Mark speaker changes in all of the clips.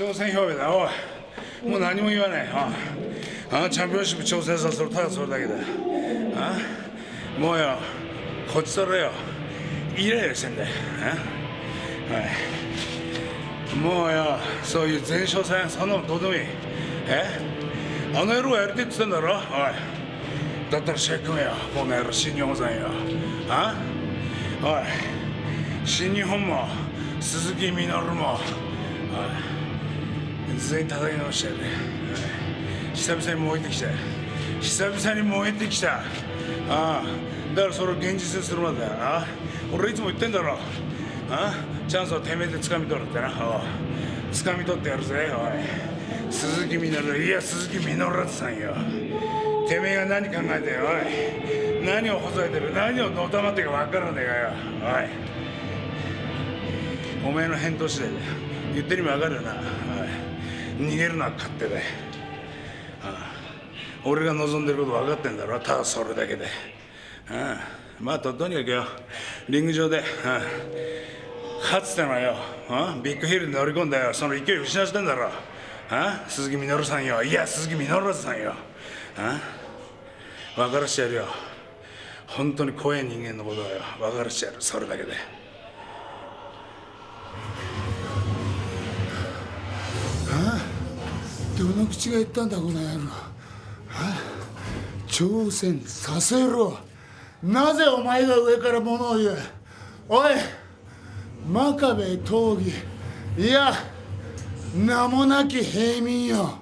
Speaker 1: 挑戦表明だ。おい。もう何も言わない。ああチャンピオンシップ挑戦させるただそれだけだ。あもうよ。こっちとらよ。イライラしてんだよ。あはい。もうよ。そういう前哨戦そんなのどうでもいい。え？あの野郎がやりてって言ってんだろ？おい。だったら試合組めよ。この野郎新日本さんよ。あ？おい。新日本も鈴木みのるも。おい。全員叩き直してやる、はい、久々に燃えてきた久々に燃えてきた。ああ。だからそれを現実にするまでだよ。な俺いつも言ってんだろ。あチャンスをてめえで掴み取るってな。お掴み取ってやるぜ。おい。鈴木みのる。いや鈴木みのるさんよ。てめえが何考えておい。何をほざいてる。何をのたまってか分からねえかよ。おい。お前の返答次第だ言ってる意味分かるよな、逃げるのは勝手だよ、ああ俺が望んでること分かってんだろ。ただそれだけで、ああまあととにかくよ。リング上で、ああ、かつてのよ、ああ、ビッグヒルに乗り込んだよ。その勢い失ってんだろ。ああ鈴木みのるさんよ。いや鈴木みのるさんよ。ああ分からしてやるよ。本当に怖い人間のことはよ。分からしてやる。それだけで。
Speaker 2: どの口が言ったんだこの野郎。挑戦させろ。なぜお前が上から物を言う？おい真壁闘技。いや名もなき平民よ。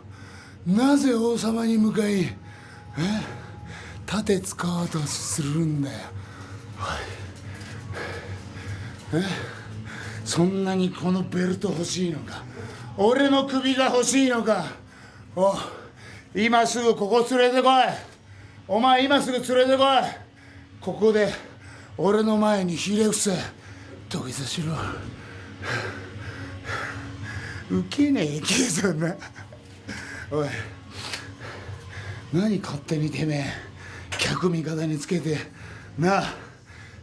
Speaker 2: なぜ王様に向かいえ？盾使おうとするんだよ。え？そんなにこのベルト欲しいのか？俺の首が欲しいのか？お今すぐここ連れてこい。お前今すぐ連れてこい。ここで俺の前にひれ伏せ。土下座しろ。ウケねえけどな。おい。何勝手にてめえ。客味方につけて。な。あ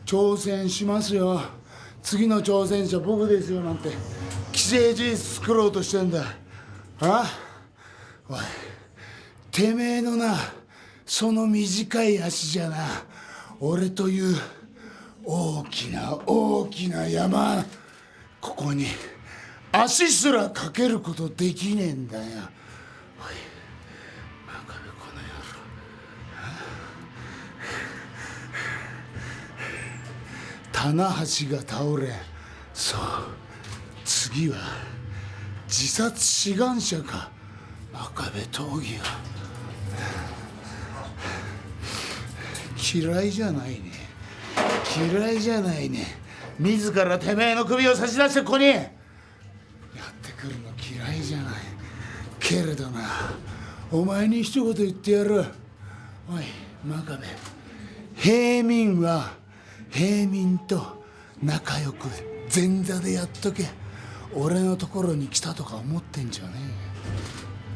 Speaker 2: 挑戦しますよ。次の挑戦者僕ですよ。なんて。既成事実作ろうとしてんだ。あ？おいてめえのなその短い足じゃな俺という大きな大きな山ここに足すらかけることできねえんだよ。おい真壁この野郎。棚橋が倒れそう次は自殺志願者か。真壁闘技が嫌いじゃないね。嫌いじゃないね。自らてめえの首を差し出してここに。やってくるの嫌いじゃない。けれどなお前に一言言ってやる。おい真壁。平民は平民と仲良く前座でやっとけ。俺のところに来たとか思ってんじゃねえ